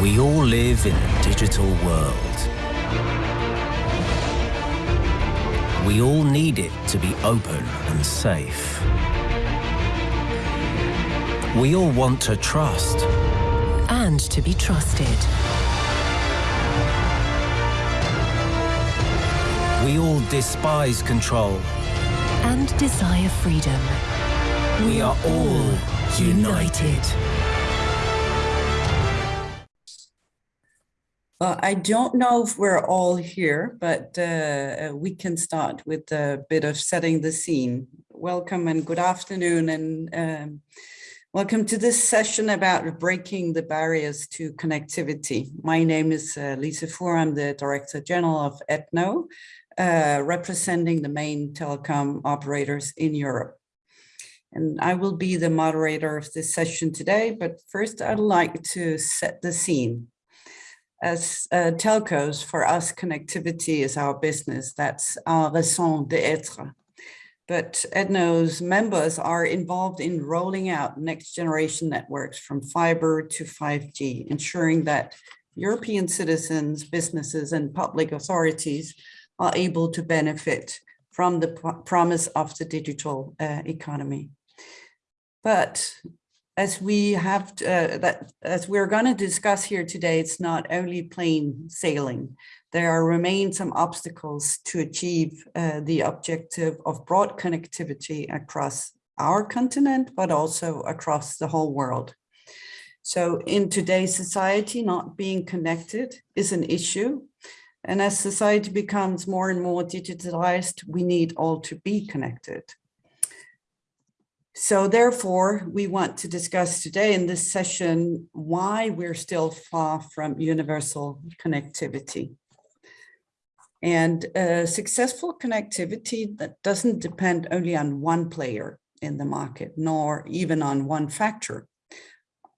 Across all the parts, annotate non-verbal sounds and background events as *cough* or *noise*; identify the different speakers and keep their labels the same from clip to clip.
Speaker 1: We all live in a digital world. We all need it to be open and safe. We all want to trust.
Speaker 2: And to be trusted.
Speaker 1: We all despise control.
Speaker 2: And desire freedom.
Speaker 1: We are all united.
Speaker 3: Well, I don't know if we're all here, but uh, we can start with a bit of setting the scene. Welcome and good afternoon and um, welcome to this session about breaking the barriers to connectivity. My name is uh, Lisa Fuhr, I'm the Director General of ETNO, uh, representing the main telecom operators in Europe. And I will be the moderator of this session today, but first I'd like to set the scene as uh, telcos, for us, connectivity is our business. That's our raison d'etre. But ETNO's members are involved in rolling out next generation networks from fiber to 5G, ensuring that European citizens, businesses, and public authorities are able to benefit from the promise of the digital uh, economy. But as we have uh, that as we're going to discuss here today, it's not only plain sailing. There are remain some obstacles to achieve uh, the objective of broad connectivity across our continent, but also across the whole world. So in today's society, not being connected is an issue. And as society becomes more and more digitalized, we need all to be connected. So therefore, we want to discuss today in this session why we're still far from universal connectivity. And uh, successful connectivity that doesn't depend only on one player in the market, nor even on one factor.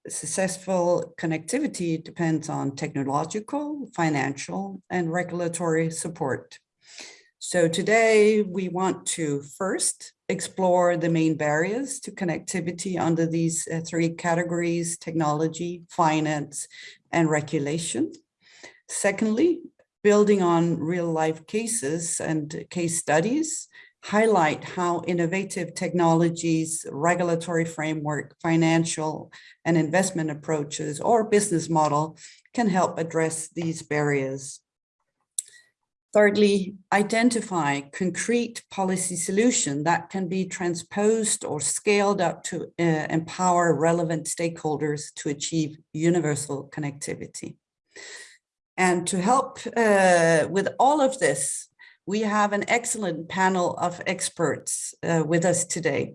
Speaker 3: Successful connectivity depends on technological, financial, and regulatory support. So today we want to first explore the main barriers to connectivity under these uh, three categories, technology, finance, and regulation. Secondly, building on real life cases and case studies, highlight how innovative technologies, regulatory framework, financial and investment approaches or business model can help address these barriers. Thirdly, identify concrete policy solution that can be transposed or scaled up to uh, empower relevant stakeholders to achieve universal connectivity. And to help uh, with all of this, we have an excellent panel of experts uh, with us today,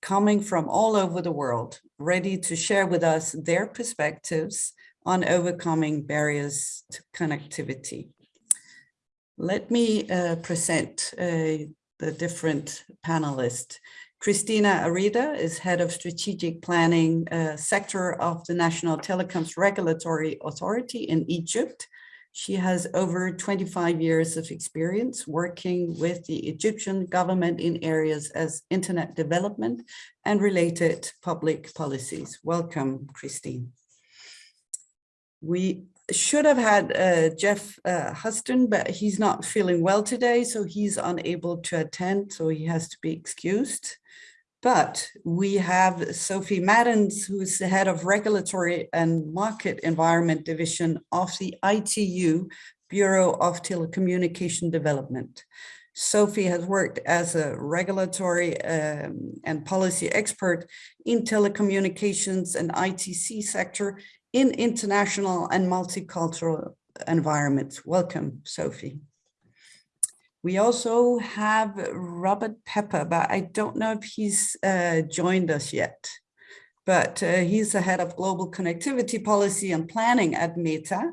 Speaker 3: coming from all over the world, ready to share with us their perspectives on overcoming barriers to connectivity. Let me uh, present uh, the different panelists. Christina Arida is head of strategic planning uh, sector of the National Telecoms Regulatory Authority in Egypt. She has over 25 years of experience working with the Egyptian government in areas as internet development and related public policies. Welcome, Christine. We should have had uh, Jeff uh, Huston, but he's not feeling well today, so he's unable to attend, so he has to be excused. But we have Sophie Maddens, who's the head of Regulatory and Market Environment Division of the ITU Bureau of Telecommunication Development. Sophie has worked as a regulatory um, and policy expert in telecommunications and ITC sector in international and multicultural environments. Welcome, Sophie. We also have Robert Pepper, but I don't know if he's uh, joined us yet. But uh, he's the head of global connectivity policy and planning at Meta,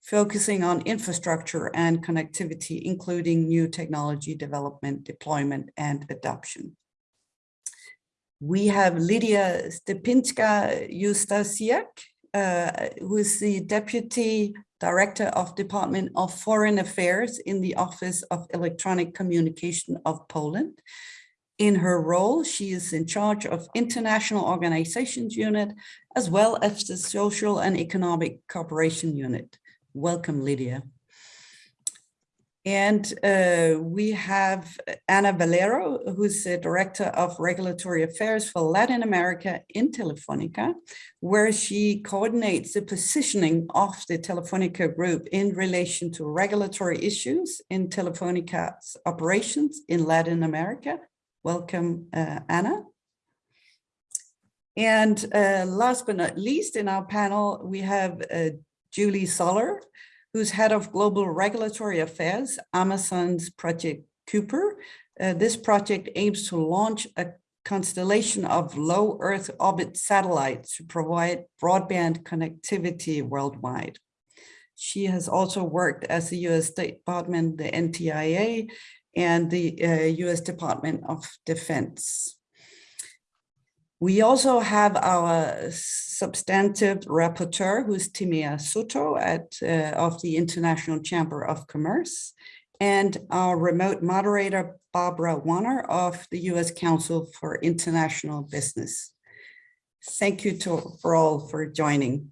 Speaker 3: focusing on infrastructure and connectivity, including new technology development, deployment, and adoption. We have Lydia Stepinska Ustasiak, Uh, who is the Deputy Director of Department of Foreign Affairs in the Office of Electronic Communication of Poland. In her role, she is in charge of International Organizations Unit, as well as the Social and Economic Cooperation Unit. Welcome, Lydia. And uh, we have Ana Valero, who's the Director of Regulatory Affairs for Latin America in Telefonica, where she coordinates the positioning of the Telefonica group in relation to regulatory issues in Telefonica's operations in Latin America Welcome, uh, Anna. And uh, last but not least in our panel, we have uh, Julie Zoller, who's head of global regulatory affairs, Amazon's Project Kuiper. Uh, this project aims to launch a constellation of low Earth orbit satellites to provide broadband connectivity worldwide. She has also worked as the US State Department, the NTIA, and the uh, US Department of Defense. We also have our substantive rapporteur, who's Timea Suto at, uh, of the International Chamber of Commerce, and our remote moderator, Barbara Wanner of the U.S. Council for International Business. Thank you to, for all for joining.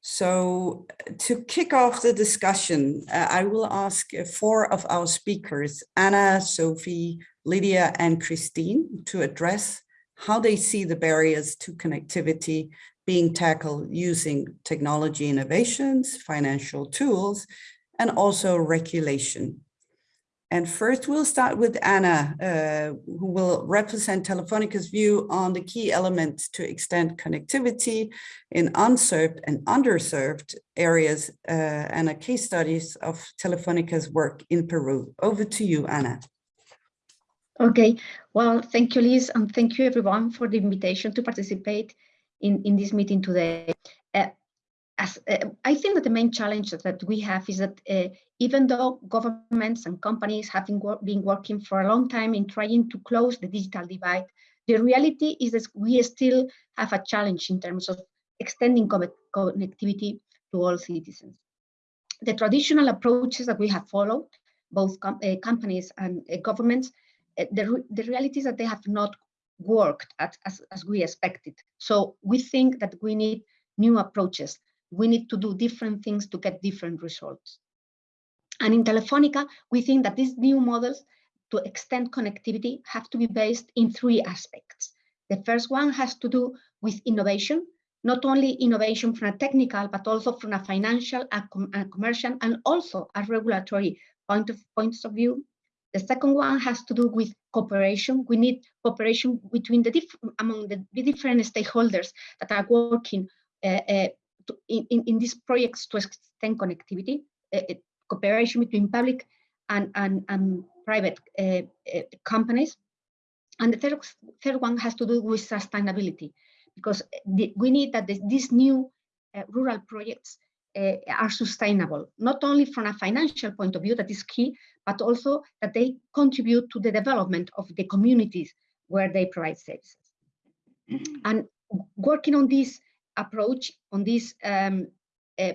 Speaker 3: So to kick off the discussion, uh, I will ask uh, four of our speakers, Anna, Sophie, Lydia, and Christine, to address how they see the barriers to connectivity being tackled using technology innovations, financial tools, and also regulation. And first, we'll start with Anna, uh, who will represent Telefonica's view on the key elements to extend connectivity in unserved and underserved areas uh, and a case studies of Telefonica's work in Peru. Over to you, Anna.
Speaker 4: Okay, well, thank you, Liz, and thank you everyone for the invitation to participate in, in this meeting today. Uh, as, uh, I think that the main challenge that we have is that uh, even though governments and companies have been, wor been, working for a long time in trying to close the digital divide, the reality is that we still have a challenge in terms of extending connectivity to all citizens. The traditional approaches that we have followed, both com uh, companies and uh, governments, Eh, the, the reality is that they have not worked at, as, as we expected. So we think that we need new approaches we need to do different things to get different results. And in Telefonica, we think that these new models to extend connectivity have to be based in three aspects. The first one has to do with innovation, not only innovation from a technical, but also from a financial, a, com a commercial, and also a regulatory point of points of view. The second one has to do with cooperation. We need cooperation between the among the, different stakeholders that are working uh, uh, to, in, in these projects to extend connectivity, uh, cooperation between public and, and, and private uh, uh, companies. And the third, third one has to do with sustainability, because the, we need that these new rural projects uh, are sustainable, not only from a financial point of view, that is key, but also that they contribute to the development of the communities where they provide services. Mm -hmm. And working on this approach, on this um, uh,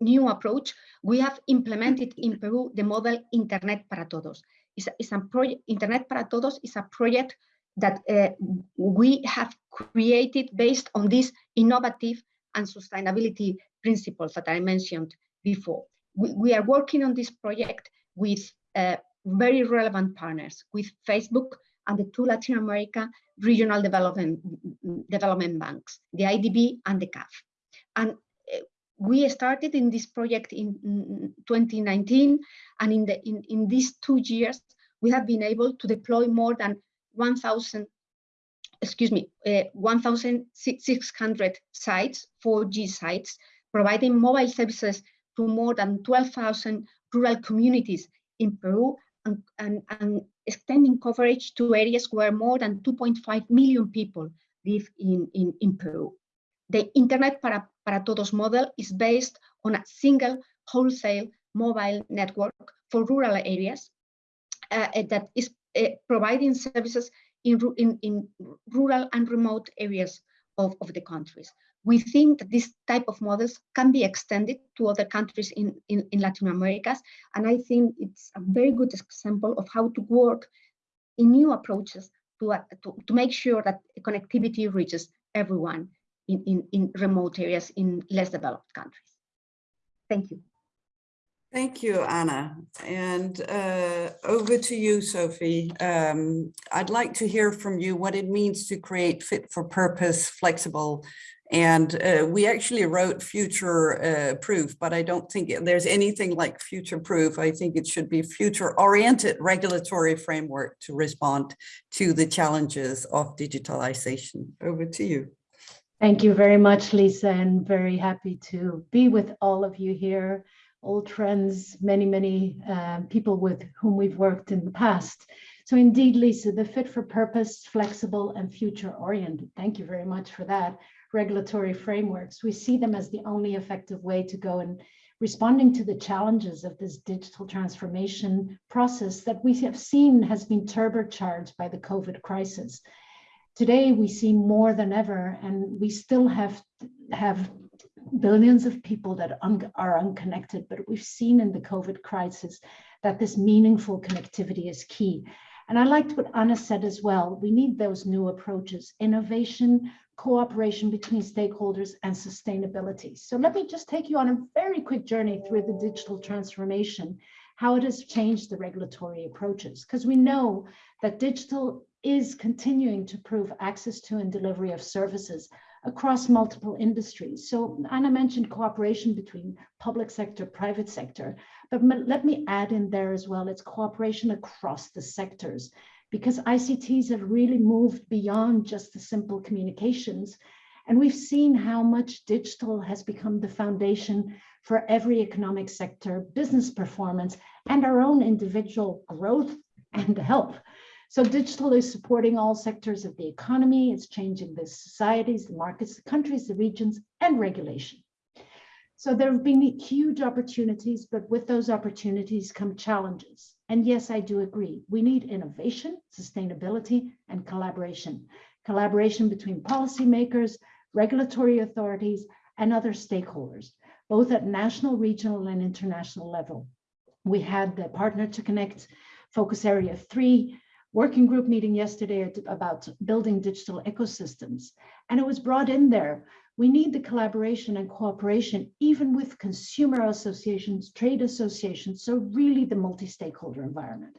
Speaker 4: new approach, we have implemented in Peru the model Internet para Todos. It's a, it's a project, Internet para Todos is a project that uh, we have created based on this innovative and sustainability principles that I mentioned before. We, we are working on this project with uh, very relevant partners, with Facebook, and the two Latin America regional development, development banks, the IDB and the CAF. And eh, we started in this project in 2019, and in, the, in, in these two years, we have been able to deploy more than 1,000, excuse me, uh, 1,600 sites, 4G sites, providing mobile services to more than 12,000 rural communities in Peru and, and, and extending coverage to areas where more than 2.5 million people live in, in, in Peru. The Internet para, para Todos model is based on a single wholesale mobile network for rural areas uh, uh that is uh, providing services in, in, in rural and remote areas of, of the countries we think that this type of models can be extended to other countries in, in, in Latin America. And I think it's a very good example of how to work in new approaches to, uh, to, to make sure that connectivity reaches everyone in, in, in remote areas in less developed countries. Thank you.
Speaker 3: Thank you, Anna. And uh, over to you, Sophie. Um, I'd like to hear from you what it means to create fit for purpose, flexible. And uh, we actually wrote future uh, proof, but I don't think there's anything like future proof. I think it should be future oriented regulatory framework to respond to the challenges of digitalization. Over to you.
Speaker 5: Thank you very much, Lisa, and very happy to be with all of you here old friends, many, many uh, people with whom we've worked in the past. So indeed, Lisa, the fit for purpose, flexible and future oriented. Thank you very much for that. Regulatory frameworks, we see them as the only effective way to go in responding to the challenges of this digital transformation process that we have seen has been turbocharged by the COVID crisis. Today, we see more than ever, and we still have, have billions of people that un are unconnected, but we've seen in the COVID crisis that this meaningful connectivity is key. And I liked what Anna said as well. We need those new approaches, innovation, cooperation between stakeholders and sustainability. So let me just take you on a very quick journey through the digital transformation, how it has changed the regulatory approaches, because we know that digital is continuing to prove access to and delivery of services across multiple industries. So Anna mentioned cooperation between public sector, private sector, but let me add in there as well, it's cooperation across the sectors because ICTs have really moved beyond just the simple communications. And we've seen how much digital has become the foundation for every economic sector, business performance, and our own individual growth and health. So digital is supporting all sectors of the economy. It's changing the societies, the markets, the countries, the regions, and regulation. So there have been huge opportunities, but with those opportunities come challenges. And yes, I do agree. We need innovation, sustainability, and collaboration. Collaboration between policymakers, regulatory authorities, and other stakeholders, both at national, regional, and international level. We had the Partner to Connect Focus Area 3 working group meeting yesterday about building digital ecosystems. And it was brought in there. We need the collaboration and cooperation, even with consumer associations, trade associations, so really the multi-stakeholder environment.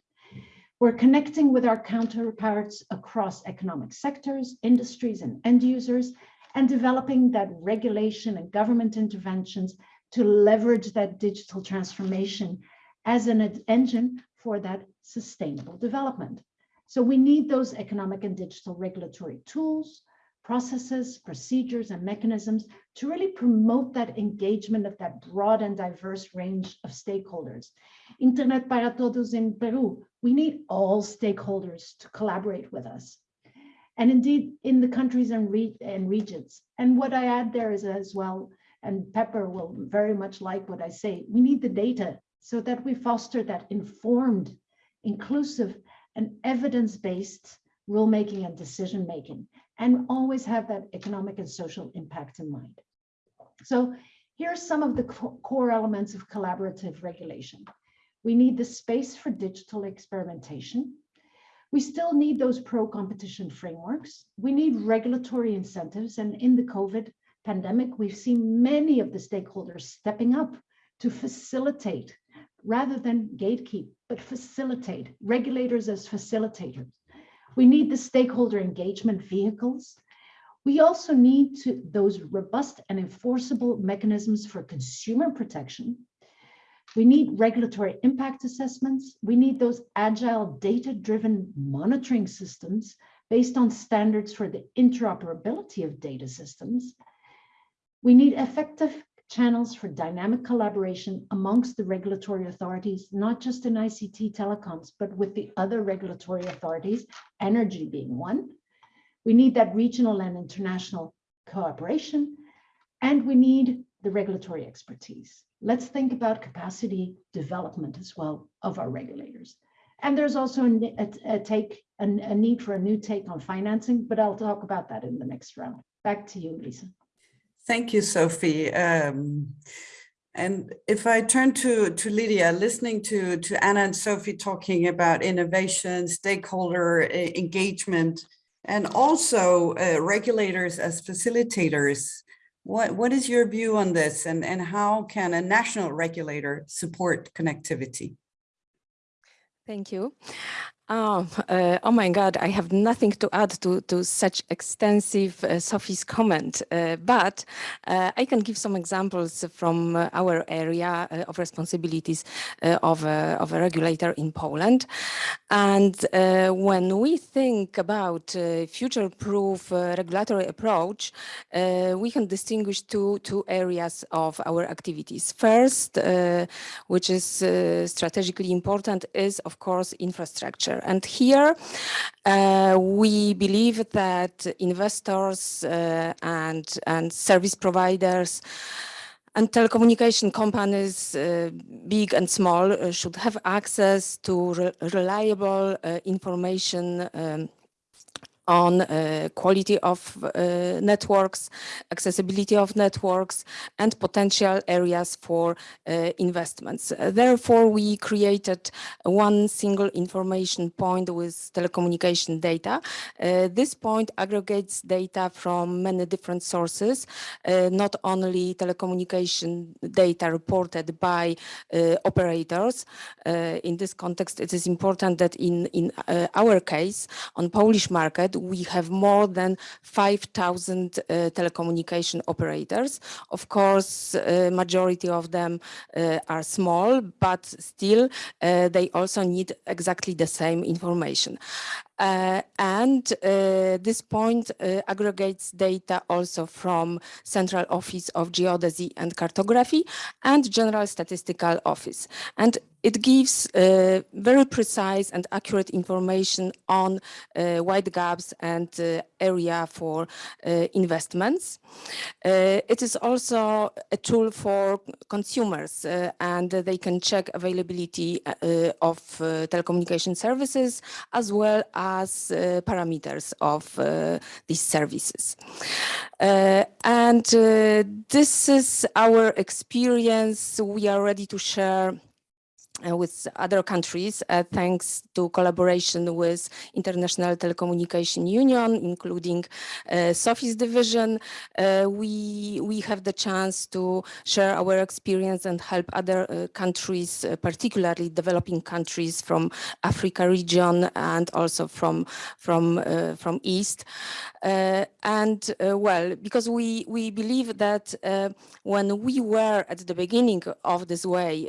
Speaker 5: We're connecting with our counterparts across economic sectors, industries, and end users, and developing that regulation and government interventions to leverage that digital transformation as an engine for that sustainable development. So we need those economic and digital regulatory tools, processes, procedures, and mechanisms to really promote that engagement of that broad and diverse range of stakeholders. Internet para Todos in Peru, we need all stakeholders to collaborate with us. And indeed, in the countries and, re and regions. And what I add there is as well, and Pepper will very much like what I say, we need the data so that we foster that informed, inclusive, and evidence-based rulemaking and decision-making, and always have that economic and social impact in mind. So here are some of the core elements of collaborative regulation. We need the space for digital experimentation. We still need those pro-competition frameworks. We need regulatory incentives. And in the COVID pandemic, we've seen many of the stakeholders stepping up to facilitate rather than gatekeep, but facilitate, regulators as facilitators. We need the stakeholder engagement vehicles. We also need to, those robust and enforceable mechanisms for consumer protection. We need regulatory impact assessments. We need those agile data-driven monitoring systems based on standards for the interoperability of data systems. We need effective channels for dynamic collaboration amongst the regulatory authorities, not just in ICT telecoms, but with the other regulatory authorities, energy being one. We need that regional and international cooperation, and we need the regulatory expertise. Let's think about capacity development as well of our regulators. And there's also a, a, a take a, a need for a new take on financing, but I'll talk about that in the next round. Back to you, Lisa.
Speaker 3: Thank you, Sophie. Um, And if I turn to, to Lydia, listening to, to Anna and Sophie talking about innovation, stakeholder eh, engagement, and also uh, regulators as facilitators, what, what is your view on this and, and how can a national regulator support connectivity?
Speaker 6: Thank you. Oh, uh, oh my God, I have nothing to add to, to such extensive uh, Sophie's comment, uh, but uh, I can give some examples from uh, our area uh, of responsibilities of, a, of a regulator in Poland. And when we think about future-proof regulatory approach, we can distinguish two, two areas of our activities. First, which is strategically important, is of course infrastructure and here uh, we believe that investors uh, and, and service providers and telecommunication companies, uh, big and small, uh, should have access to re reliable uh, information um, on uh, quality of uh, networks, accessibility of networks, and potential areas for uh, investments. therefore, we created one single information point with telecommunication data. Uh, this point aggregates data from many different sources, uh, not only telecommunication data reported by uh, operators. in this context, it is important that in, in our case, on Polish market, we have more than 5,000 uh, telecommunication operators. Of course, uh, majority of them uh, are small, but still uh, they also need exactly the same information. Uh, and uh, this point uh, aggregates data also from Central Office of Geodesy and Cartography and General Statistical Office. And it gives uh, very precise and accurate information on uh, wide gaps and uh, area for investments. it is also a tool for consumers and they can check availability of telecommunication services as well as uh, parameters of uh, these services. Uh, and this is our experience. We are ready to share uh, with other countries, uh, thanks to collaboration with International Telecommunication Union, including uh, Sophie's division. Uh, we, we have the chance to share our experience and help other uh, countries, particularly developing countries from Africa region and also from, from, from East. and well, because we, we believe that when we were at the beginning of this way,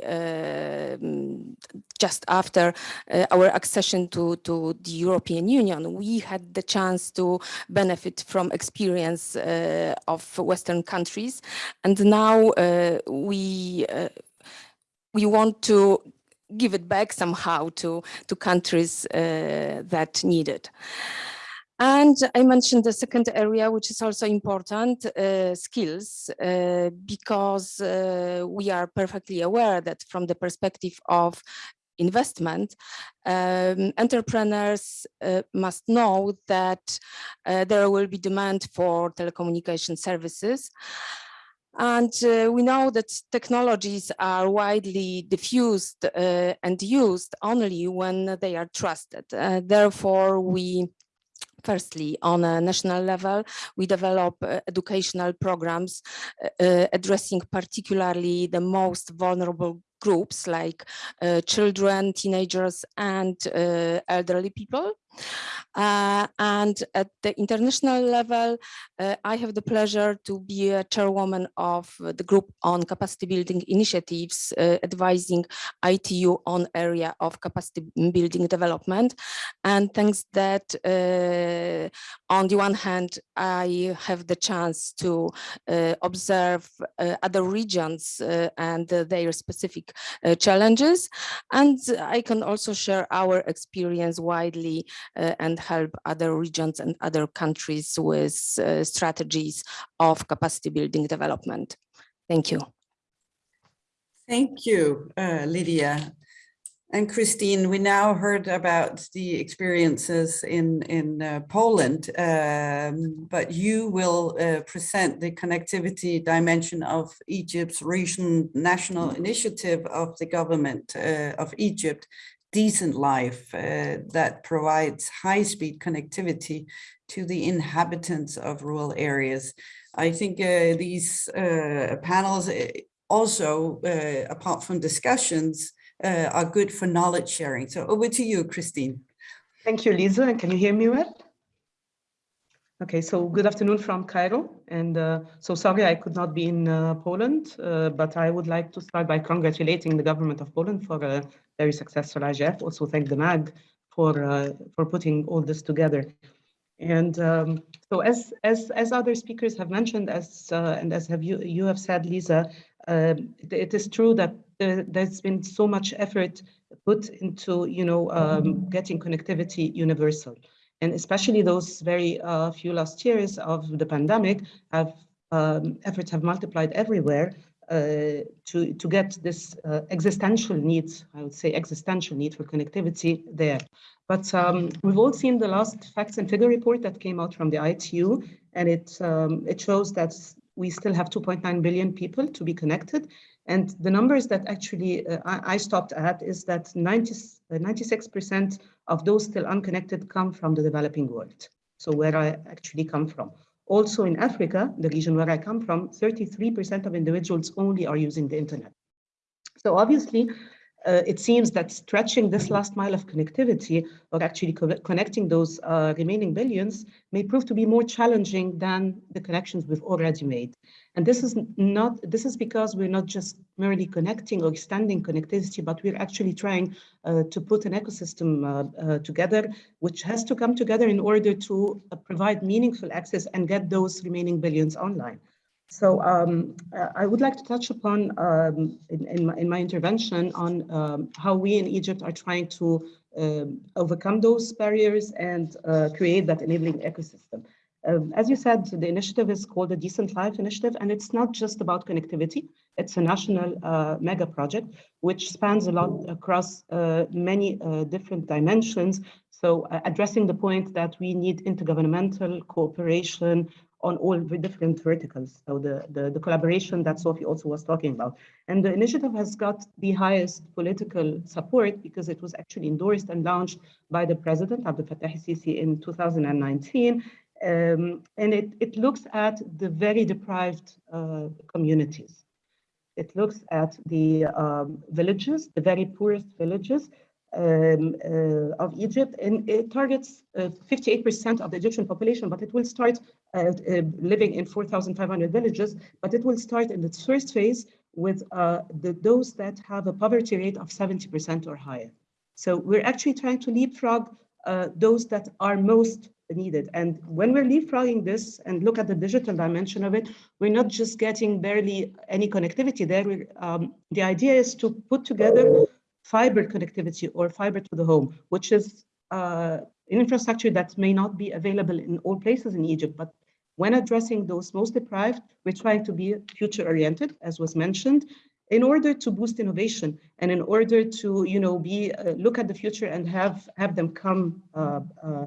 Speaker 6: just after uh, our accession to, to the European Union, we had the chance to benefit from experience uh, of Western countries. And now uh, we, uh, we want to give it back somehow to, to countries uh, that need it. And I mentioned the second area, which is also important, uh, skills, uh, because uh, we are perfectly aware that from the perspective of investment, um, entrepreneurs uh, must know that uh, there will be demand for telecommunication services. And uh, we know that technologies are widely diffused uh, and used only when they are trusted. Uh, therefore, we Firstly, on a national level, we develop uh, educational programs uh, uh, addressing particularly the most vulnerable groups like uh, children, teenagers, and uh, elderly people. Uh, and at the international level, uh, I have the pleasure to be a chairwoman of the group on capacity building initiatives, uh, advising ITU on area of capacity building development. And thanks that uh, on the one hand, I have the chance to uh, observe uh, other regions and their specific challenges. And I can also share our experience widely and help other regions and other countries with uh, strategies of capacity building development. Thank you.
Speaker 3: Thank you, uh, Lydia. And Christine, we now heard about the experiences in, in uh, Poland, um, but you will uh, present the connectivity dimension of Egypt's recent national initiative of the government uh, of Egypt, Decent Life, uh, that provides high-speed connectivity to the inhabitants of rural areas. I think uh, these uh, panels also, apart from discussions, uh, are good for knowledge sharing. So over to you, Christine.
Speaker 7: Thank you, Lisa. And can you hear me well? Okay, so good afternoon from Cairo. And uh, so sorry I could not be in uh, Poland, uh, but I would like to start by congratulating the government of Poland for a very successful IGF. Also thank the MAG for, uh, for putting all this together. And um, so as, as, as other speakers have mentioned, as uh, and as have you, you have said, Lisa, um, it is true that there's been so much effort put into, you know, um, getting connectivity universal. And especially those very uh, few last years of the pandemic have um, efforts have multiplied everywhere uh, to, to get this uh, existential need, I would say existential need for connectivity there. But um, we've all seen the last facts and figure report that came out from the ITU, and it, um, it shows that we still have 2.9 billion people to be connected. And the numbers that actually uh, I, stopped at is that 90, 96% uh, of those still unconnected come from the developing world. So where I actually come from. Also in Africa, the region where I come from, 33% of individuals only are using the internet. So obviously, uh, it seems that stretching this last mile of connectivity or actually co connecting those uh, remaining billions may prove to be more challenging than the connections we've already made. And this is not, this is because we're not just merely connecting or extending connectivity, but we're actually trying uh, to put an ecosystem uh, uh, together, which has to come together in order to uh, provide meaningful access and get those remaining billions online. So um, I would like to touch upon um, in, in, my, in, my, intervention on um, how we in Egypt are trying to um, overcome those barriers and uh, create that enabling ecosystem. Um, as you said, the initiative is called the Decent Life Initiative, and it's not just about connectivity. It's a national uh, mega project, which spans a lot across uh, many uh, different dimensions. So uh, addressing the point that we need intergovernmental cooperation on all the different verticals. So the, the, the, collaboration that Sophie also was talking about. And the initiative has got the highest political support because it was actually endorsed and launched by the president, Abdel Fattah Sisi, in 2019. Um, and it, it looks at the very deprived uh, communities. It looks at the um, villages, the very poorest villages, um, uh, of Egypt, and it targets 58% uh, of the Egyptian population, but it will start uh, living in 4,500 villages, but it will start in its first phase with uh, the, those that have a poverty rate of 70% or higher. So we're actually trying to leapfrog uh, those that are most needed. And when we're leapfrogging this and look at the digital dimension of it, we're not just getting barely any connectivity there. Um, the idea is to put together fiber connectivity or fiber to the home, which is uh, infrastructure that may not be available in all places in Egypt, but when addressing those most deprived, we're trying to be future oriented, as was mentioned, in order to boost innovation and in order to, you know, be uh, look at the future and have have them come uh, uh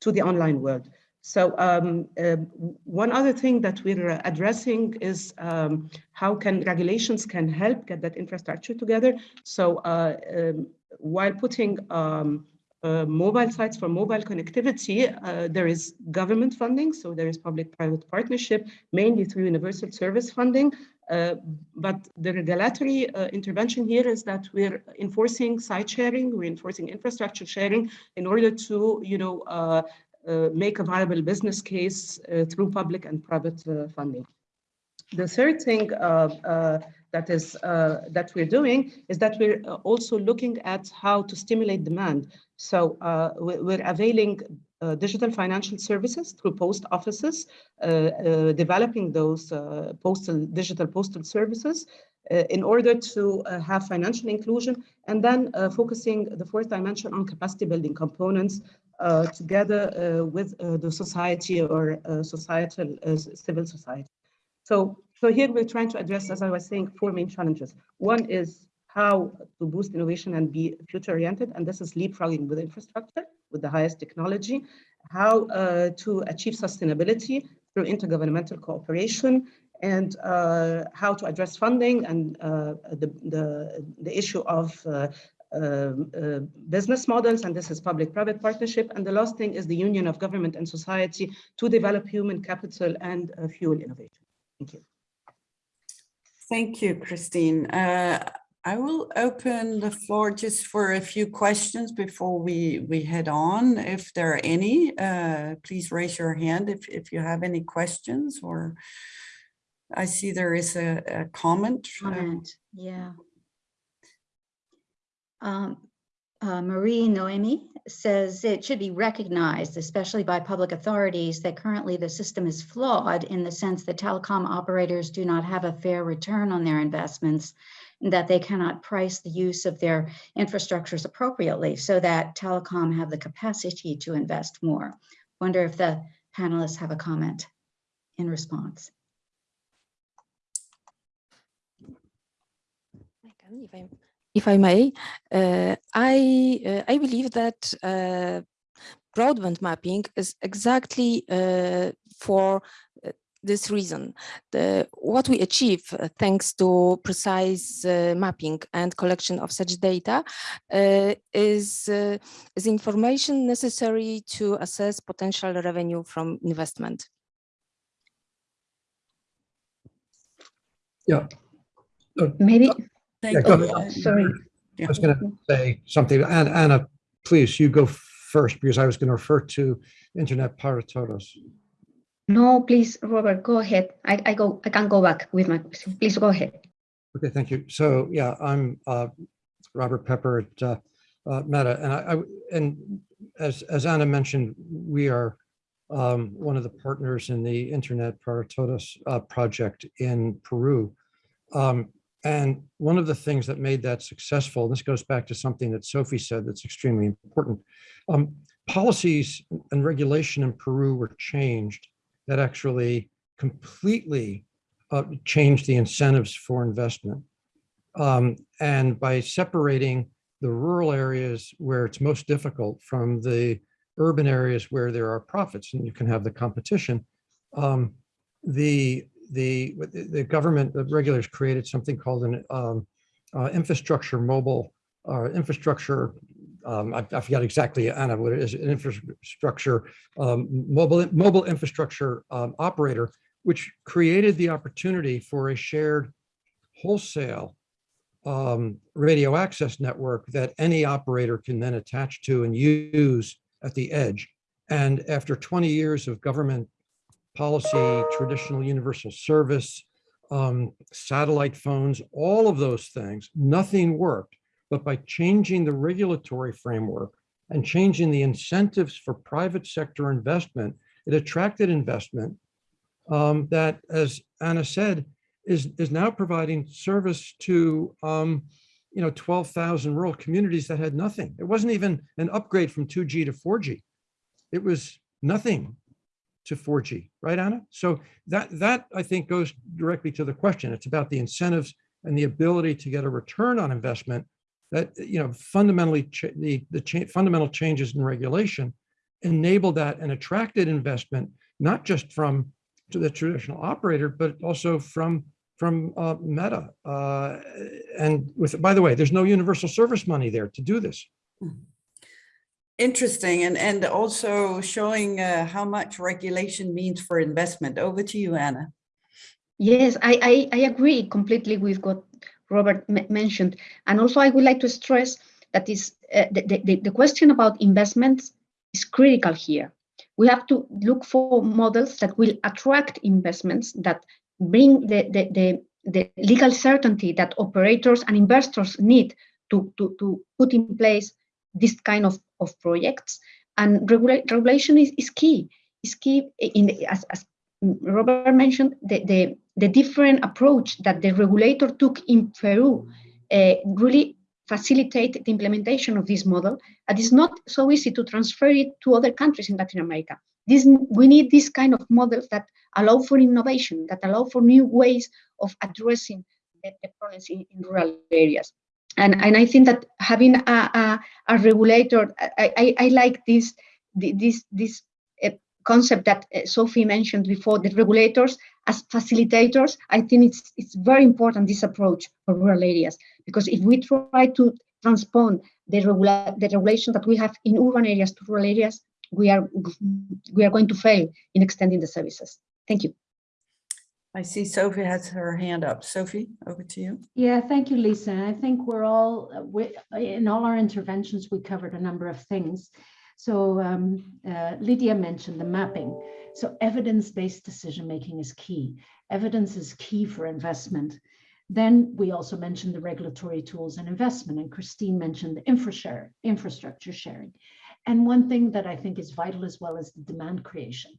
Speaker 7: to the online world. So um, uh, one other thing that we're addressing is um, how can regulations can help get that infrastructure together. So uh, um, while putting um, uh, mobile sites for mobile connectivity, uh, there is government funding. So there is public-private partnership, mainly through universal service funding. Uh, but the regulatory uh, intervention here is that we're enforcing site sharing, we're enforcing infrastructure sharing in order to, you know, uh, make a viable business case through public and private funding. The third thing that is that we're doing is that we're also looking at how to stimulate demand. So we're availing uh, digital financial services through post offices, uh, uh, developing those postal digital postal services in order to have financial inclusion, and then focusing the fourth dimension on capacity building components uh, together uh, with uh, the society or societal civil society. So, so here we're trying to address, as I was saying, four main challenges. One is how to boost innovation and be future oriented. And this is leapfrogging with infrastructure, with the highest technology, how uh, to achieve sustainability through intergovernmental cooperation, and uh, how to address funding and uh, the, the, the issue of uh, um, uh, business models, and this is public-private partnership. And the last thing is the union of government and society to develop human capital and uh, fuel innovation. Thank you.
Speaker 3: Thank you, Christine. Uh, I will open the floor just for a few questions before we, we head on. If there are any, uh, please raise your hand if, if you have any questions or I see there is a, a comment.
Speaker 8: comment, yeah. Um, uh, Marie Noemi says it should be recognized, especially by public authorities, that currently the system is flawed in the sense that telecom operators do not have a fair return on their investments, and that they cannot price the use of their infrastructures appropriately so that telecom have the capacity to invest more. Wonder if the panelists have a comment in response.
Speaker 6: If I may, uh, I uh, I believe that uh, broadband mapping is exactly uh, for uh, this reason. The, what we achieve uh, thanks to precise mapping and collection of such data is, is information necessary to assess potential revenue from investment.
Speaker 9: Yeah.
Speaker 4: Maybe,
Speaker 3: Thank
Speaker 9: Yeah, go
Speaker 3: you.
Speaker 9: ahead.
Speaker 4: sorry.
Speaker 9: I was going to say something. Anna, Anna, please, you go first because I was going to refer to Internet para todos.
Speaker 4: No, please, Robert, go ahead. I, I go, I can go back with my question. Please go ahead.
Speaker 9: Okay, thank you. So yeah, I'm uh, Robert Pepper at uh, uh, Meta, and I, I and as as Anna mentioned, we are um, one of the partners in the Internet para Todos uh, project in Peru. Um, and one of the things that made that successful, this goes back to something that Sophie said that's extremely important, um, policies and regulation in Peru were changed that actually completely uh, changed the incentives for investment. Um, and by separating the rural areas where it's most difficult from the urban areas where there are profits and you can have the competition, um, the the the government, the regulators created something called an um, uh, infrastructure mobile uh, infrastructure. Um, I, I, forgot exactly, Anna, what it is, an infrastructure um, mobile mobile infrastructure um, operator, which created the opportunity for a shared wholesale um, radio access network that any operator can then attach to and use at the edge. And after 20 years of government policy, traditional universal service, um, satellite phones, all of those things, nothing worked. But by changing the regulatory framework and changing the incentives for private sector investment, it attracted investment um, that, as Anna said, is, is now providing service to um, you know, 12,000 rural communities that had nothing. It wasn't even an upgrade from 2G to 4G. It was nothing to 4G, right, Anna? So that, that I think goes directly to the question. It's about the incentives and the ability to get a return on investment that, you know, fundamentally, the, the cha fundamental changes in regulation enabled that and attracted investment, not just from to the traditional operator, but also from from uh, Meta. Uh, and with, by the way, there's no universal service money there to do this.
Speaker 3: Interesting, and, and also showing uh, how much regulation means for investment. Over to you, Anna.
Speaker 4: Yes, I, I, I agree completely with what Robert mentioned. And also I would like to stress that is uh, the, the, the question about investments is critical here. We have to look for models that will attract investments that bring the, the, the, the legal certainty that operators and investors need to, to, to put in place this kind of, of projects. And regula regulation is, is key. Is key in the, as, as Robert mentioned, the, the, the different approach that the regulator took in Peru uh, really facilitate the implementation of this model. And it's not so easy to transfer it to other countries in Latin America. This, we need this kind of models that allow for innovation, that allow for new ways of addressing the, the problems in, in rural areas. And, and I think that having a, a, a regulator, I, I, I, like this, this, this uh, concept that uh, Sophie mentioned before, the regulators as facilitators. I think it's, it's very important, this approach for rural areas, because if we try to transpond the, regula the regulation that we have in urban areas to rural areas, we are, we are going to fail in extending the services. Thank you.
Speaker 3: I see Sophie has her hand up. Sophie, over to you.
Speaker 5: Yeah, thank you, Lisa. I think we're all, we, in all our interventions, we covered a number of things. So um, uh, Lydia mentioned the mapping. So evidence-based decision-making is key. Evidence is key for investment. Then we also mentioned the regulatory tools and investment, and Christine mentioned the infrastructure, infrastructure sharing. And one thing that I think is vital as well is the demand creation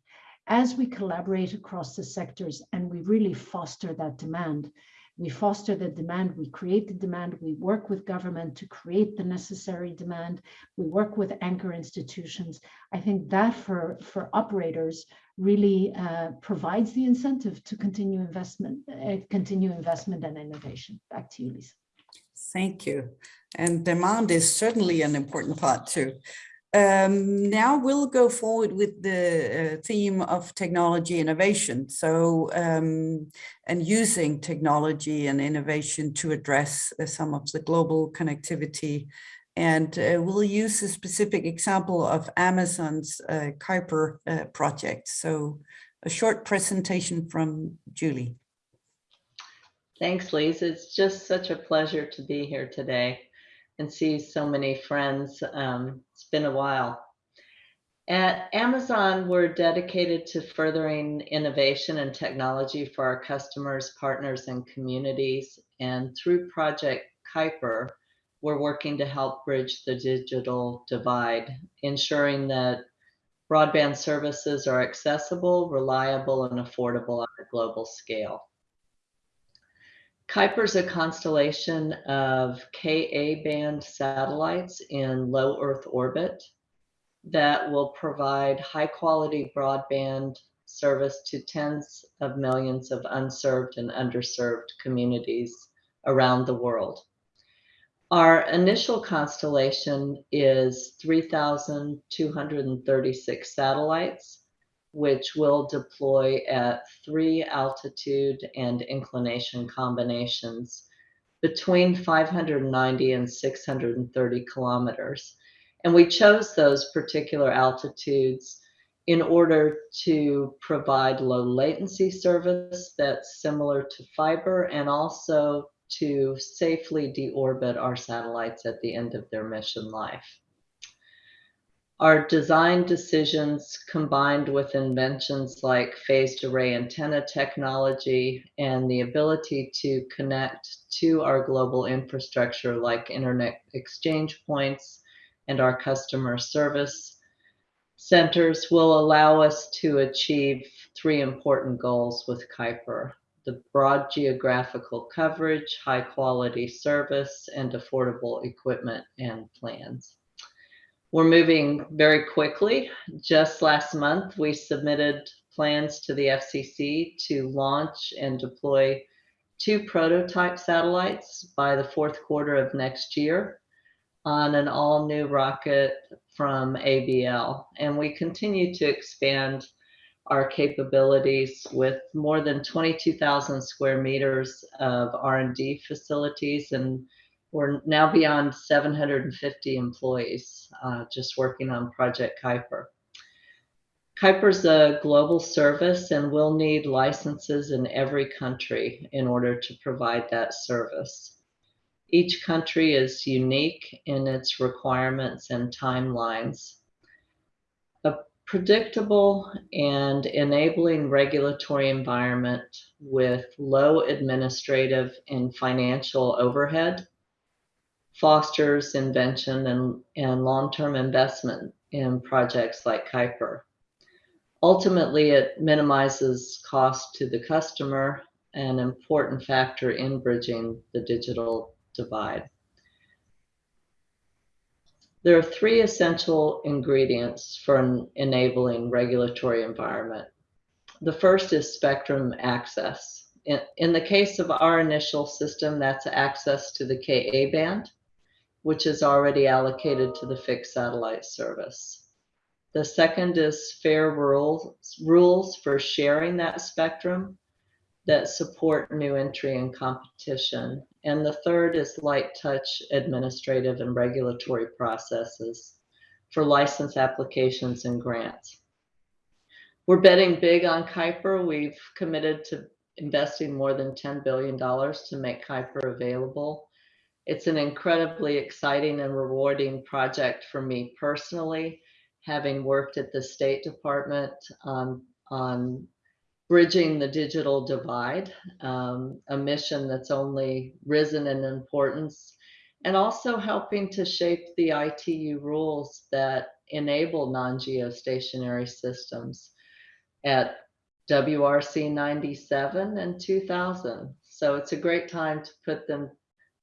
Speaker 5: as we collaborate across the sectors and we really foster that demand, we foster the demand, we create the demand, we work with government to create the necessary demand, we work with anchor institutions. I think that for, for operators really uh, provides the incentive to continue investment, uh, continue investment and innovation. Back to you, Lisa.
Speaker 3: Thank you. And demand is certainly an important part too. Um, now we'll go forward with the uh, theme of technology innovation. So, um, and using technology and innovation to address uh, some of the global connectivity. And uh, we'll use a specific example of Amazon's uh, Kuiper uh, project. So a short presentation from Julie.
Speaker 10: Thanks, Lisa. It's just such a pleasure to be here today and see so many friends. Um, it's been a while. At Amazon, we're dedicated to furthering innovation and technology for our customers, partners, and communities. And through Project Kuiper, we're working to help bridge the digital divide, ensuring that broadband services are accessible, reliable, and affordable on a global scale. Kuiper is a constellation of Ka band satellites in low Earth orbit that will provide high quality broadband service to tens of millions of unserved and underserved communities around the world. Our initial constellation is 3,236 satellites which will deploy at three altitude and inclination combinations between 590 and 630 kilometers. And we chose those particular altitudes in order to provide low latency service that's similar to fiber and also to safely deorbit our satellites at the end of their mission life. Our design decisions combined with inventions like phased array antenna technology and the ability to connect to our global infrastructure like internet exchange points and our customer service centers will allow us to achieve three important goals with Kuiper. The broad geographical coverage, high quality service, and affordable equipment and plans. We're moving very quickly. Just last month, we submitted plans to the FCC to launch and deploy two prototype satellites by the fourth quarter of next year on an all new rocket from ABL. And we continue to expand our capabilities with more than 22,000 square meters of R&D facilities and we're now beyond 750 employees uh, just working on Project Kuiper. Kuiper is a global service and will need licenses in every country in order to provide that service. Each country is unique in its requirements and timelines. A predictable and enabling regulatory environment with low administrative and financial overhead fosters invention and, and long-term investment in projects like Kuiper. Ultimately, it minimizes cost to the customer, an important factor in bridging the digital divide. There are three essential ingredients for an enabling regulatory environment. The first is spectrum access. In, in the case of our initial system, that's access to the KA band, which is already allocated to the fixed satellite service. The second is fair rules, rules for sharing that spectrum that support new entry and competition. And the third is light touch administrative and regulatory processes for license applications and grants. We're betting big on Kuiper. We've committed to investing more than $10 billion to make Kuiper available. It's an incredibly exciting and rewarding project for me personally, having worked at the State Department on, on bridging the digital divide, um, a mission that's only risen in importance, and also helping to shape the ITU rules that enable non-geostationary systems at WRC 97 and 2000. So it's a great time to put them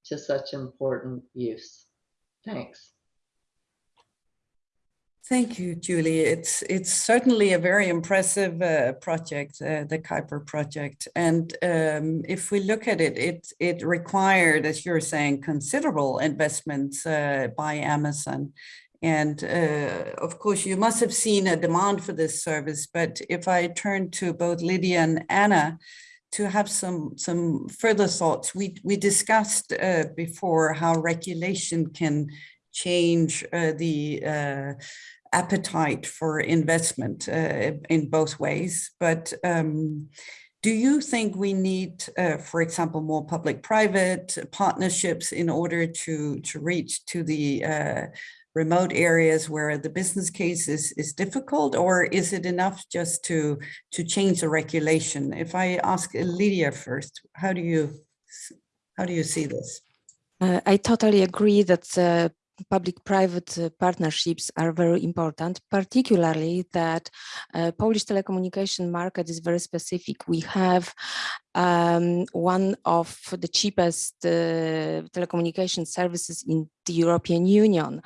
Speaker 10: to such important use. Thanks.
Speaker 3: Thank you, Julie. It's it's certainly a very impressive uh, project, uh, the Kuiper project. And um, if we look at it, it it required, as you're saying, considerable investments uh, by Amazon. And uh, of course, you must have seen a demand for this service. But if I turn to both Lydia and Anna to have some some further thoughts, we we discussed uh, before how regulation can change uh, the uh, appetite for investment uh, in both ways. But um, do you think we need, uh, for example, more public-private partnerships in order to, to reach to the uh, remote areas where the business case is, is difficult, or is it enough just to, to change the regulation? If I ask Lydia first, how do you, how do you see this?
Speaker 6: Uh, I totally agree that uh, public-private uh, partnerships are very important, particularly that uh, Polish telecommunication market is very specific. We have um, one of the cheapest uh, telecommunication services in the European Union,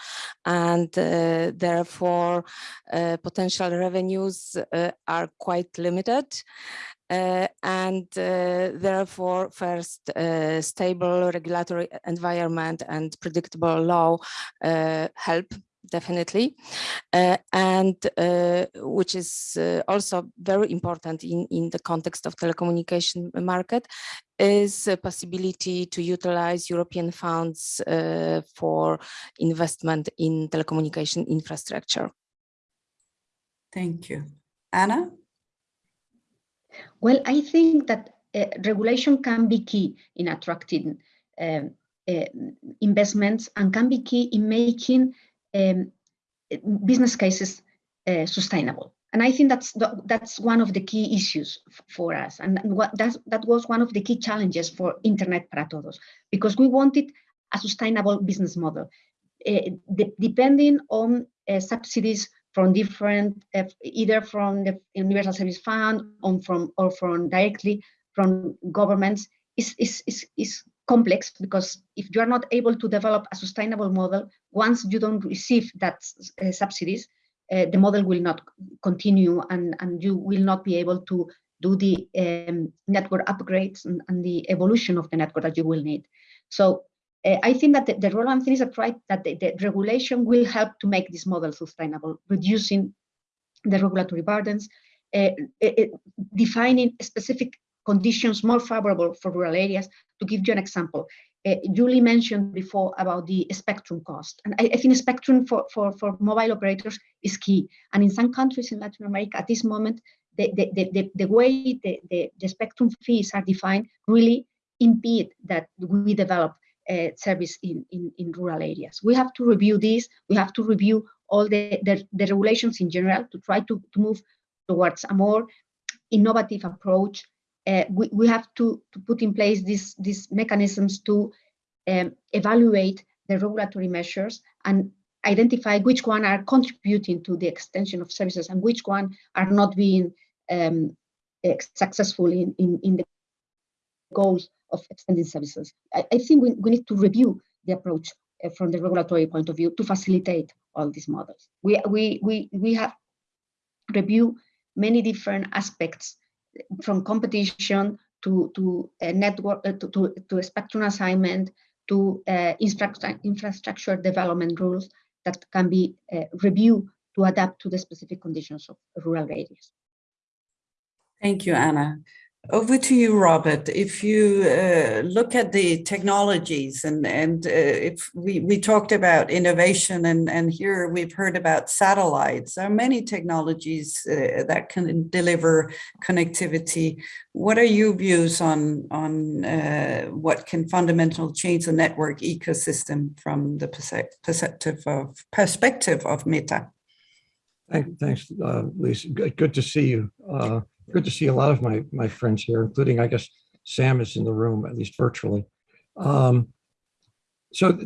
Speaker 6: and uh, therefore uh, potential revenues uh, are quite limited. Uh, and uh, therefore first uh, stable regulatory environment and predictable law help definitely. Uh, and uh, which is uh, also very important in in the context of telecommunication market is a possibility to utilize european funds for investment in telecommunication infrastructure.
Speaker 3: Thank you. Anna
Speaker 4: well, I think that uh, regulation can be key in attracting um, uh, investments and can be key in making um, business cases uh, sustainable. And I think that's the, that's one of the key issues for us, and what that that was one of the key challenges for Internet para Todos, because we wanted a sustainable business model, uh, de depending on uh, subsidies from different, uh, either from the Universal Service Fund or from, or from directly from governments is, is, is, is complex because if you are not able to develop a sustainable model, once you don't receive that uh, subsidies, uh, the model will not continue and, and you will not be able to do the um, network upgrades and, and, the evolution of the network that you will need. So uh, I think that the, the relevant thing is that, right, that the, the, regulation will help to make this model sustainable, reducing the regulatory burdens, uh, uh, defining specific conditions more favorable for rural areas. To give you an example, uh, Julie mentioned before about the spectrum cost. And I, I, think spectrum for, for, for mobile operators is key. And in some countries in Latin America at this moment, the, the, the, the, way the, the, the spectrum fees are defined really impede that we develop uh, service in, in, in rural areas. We have to review this. We have to review all the, the, the regulations in general to try to, to move towards a more innovative approach. Uh, we, we have to, to put in place these, these mechanisms to um, evaluate the regulatory measures and identify which one are contributing to the extension of services and which one are not being um, successful in, in, in the goals of extending services. I, I think we, we need to review the approach uh, from the regulatory point of view to facilitate all these models. We, we, we, we have reviewed many different aspects from competition to, to a network, uh, to, to, to a spectrum assignment, to uh, infrastructure, infrastructure development rules that can be uh, reviewed to adapt to the specific conditions of rural areas.
Speaker 3: Thank you, Anna. Over to you, Robert. If you uh, look at the technologies and, and uh, if we, we talked about innovation and, and here we've heard about satellites, there are many technologies uh, that can deliver connectivity. What are your views on, on uh, what can fundamentally change the network ecosystem from the perspective of, perspective of Meta?
Speaker 9: Thanks, uh, Lisa. Good, good to see you. Good to see a lot of my my friends here, including I guess Sam is in the room at least virtually. Um, so,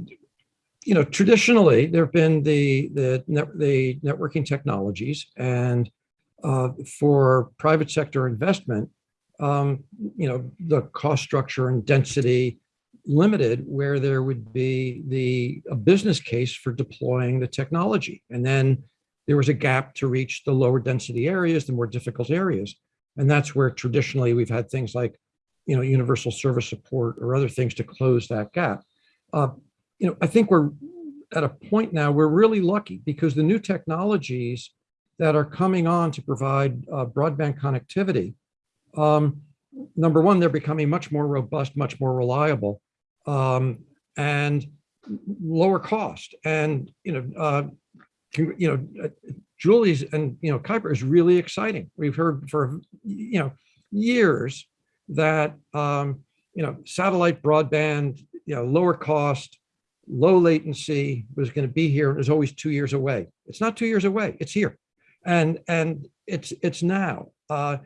Speaker 9: you know, traditionally there have been the the net, the networking technologies, and uh, for private sector investment, um, you know, the cost structure and density limited where there would be the a business case for deploying the technology, and then there was a gap to reach the lower density areas, the more difficult areas. And that's where traditionally we've had things like, you know, universal service support or other things to close that gap. Uh, you know, I think we're at a point now we're really lucky because the new technologies that are coming on to provide uh, broadband connectivity, um, number one, they're becoming much more robust, much more reliable, um, and lower cost. And you know, uh, you know, Julie's and, you know, Kuiper is really exciting. We've heard for, you know, years that, um, you know, satellite broadband, you know, lower cost, low latency was going to be here and is always two years away. It's not two years away. It's here. And, and it's, it's now. Uh,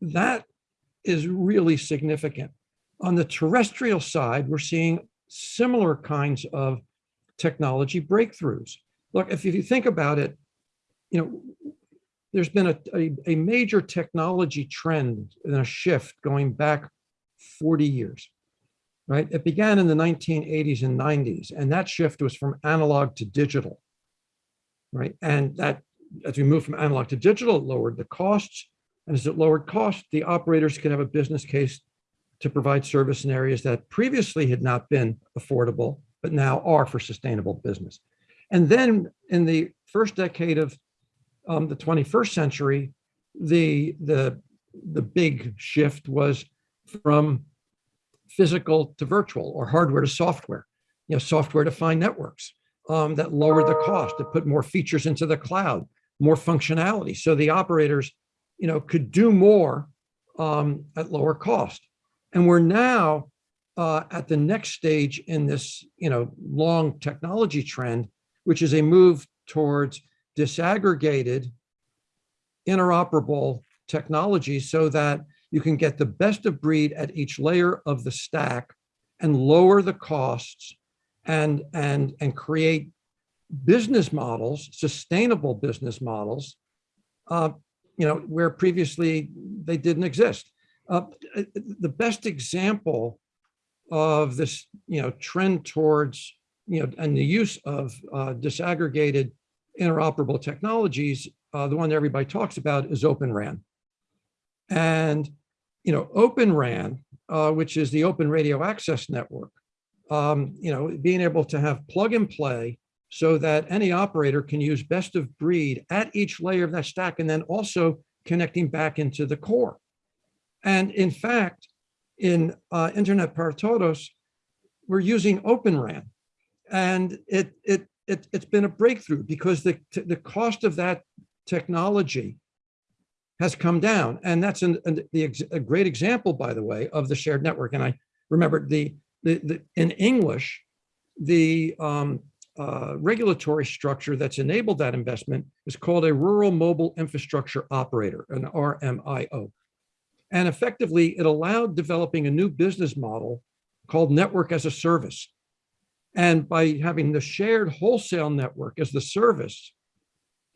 Speaker 9: that is really significant. On the terrestrial side, we're seeing similar kinds of technology breakthroughs. Look, if you think about it, you know, there's been a, a, a, major technology trend and a shift going back 40 years, right? It began in the 1980s and 90s, and that shift was from analog to digital, right? And that, as we moved from analog to digital, it lowered the costs. And as it lowered costs, the operators could have a business case to provide service in areas that previously had not been affordable, but now are for sustainable business. And then in the first decade of um, the 21st century, the, the, the big shift was from physical to virtual or hardware to software, you know, software defined networks um, that lowered the cost, that put more features into the cloud, more functionality. So the operators, you know, could do more um, at lower cost. And we're now uh, at the next stage in this, you know, long technology trend which is a move towards disaggregated, interoperable technology so that you can get the best of breed at each layer of the stack and lower the costs and, and, and create business models, sustainable business models, uh, you know, where previously they didn't exist. Uh, the best example of this, you know, trend towards you know, and the use of uh, disaggregated interoperable technologies, uh, the one that everybody talks about is Open RAN. And, you know, Open RAN, uh, which is the Open Radio Access Network, um, you know, being able to have plug and play so that any operator can use best of breed at each layer of that stack and then also connecting back into the core. And in fact, in uh, Internet para Todos, we're using Open RAN and it, it, it, it's been a breakthrough because the, the cost of that technology has come down. And that's an, an, the, a great example, by the way, of the shared network. And I remember the, the, the in English, the um, uh, regulatory structure that's enabled that investment is called a Rural Mobile Infrastructure Operator, an RMIO. And effectively, it allowed developing a new business model called network as a service. And by having the shared wholesale network as the service,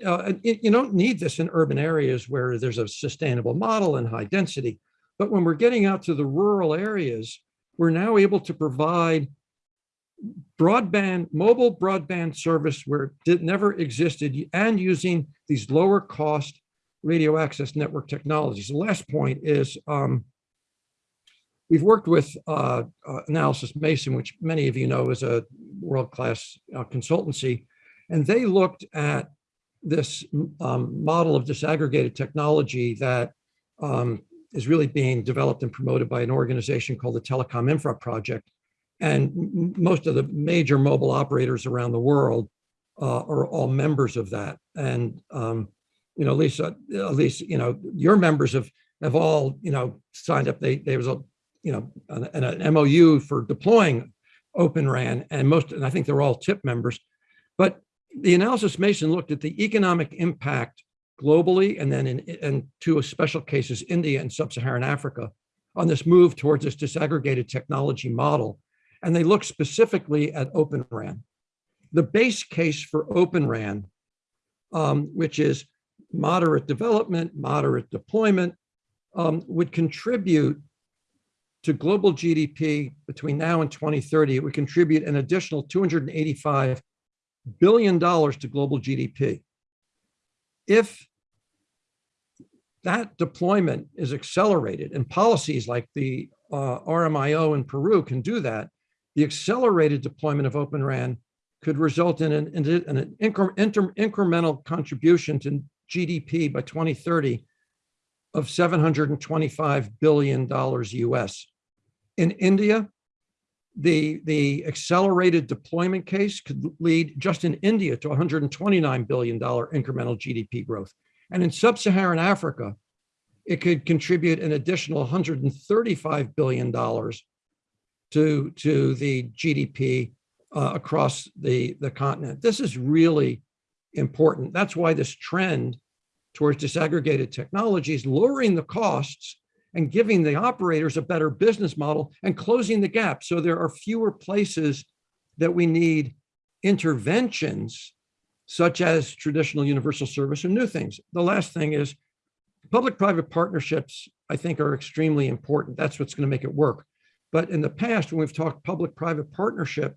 Speaker 9: uh, you don't need this in urban areas where there's a sustainable model and high density. But when we're getting out to the rural areas, we're now able to provide broadband, mobile broadband service where it never existed and using these lower cost radio access network technologies. The last point is um, we've worked with uh, uh, Analysys Mason, which many of you know is a world-class uh, consultancy, and they looked at this um, model of disaggregated technology that um, is really being developed and promoted by an organization called the Telecom Infra Project. And most of the major mobile operators around the world uh, are all members of that. And, um, you know, Lisa, at least, you know, your members have, have all, you know, signed up. They, there was a, you know, an, an MOU for deploying Open RAN and most, and I think they're all TIP members. But the Analysys Mason looked at the economic impact globally and then in, in two special cases, India and sub-Saharan Africa, on this move towards this disaggregated technology model. And they looked specifically at Open RAN. The base case for Open RAN, um, which is moderate development, moderate deployment, um, would contribute to global GDP between now and 2030. It would contribute an additional 285 billion dollars to global GDP. If that deployment is accelerated and policies like the uh, RMIO in Peru can do that, the accelerated deployment of Open RAN could result in an, in an incre inter incremental contribution to GDP by 2030 of $725 billion US. In India, the, the accelerated deployment case could lead just in India to $129 billion incremental GDP growth. And in sub-Saharan Africa, it could contribute an additional $135 billion to, to the GDP uh, across the, the continent. This is really important. That's why this trend towards disaggregated technologies, lowering the costs and giving the operators a better business model and closing the gap. So there are fewer places that we need interventions such as traditional universal service and new things. The last thing is public-private partnerships, I think are extremely important. That's what's gonna make it work. But in the past, when we've talked public-private partnership,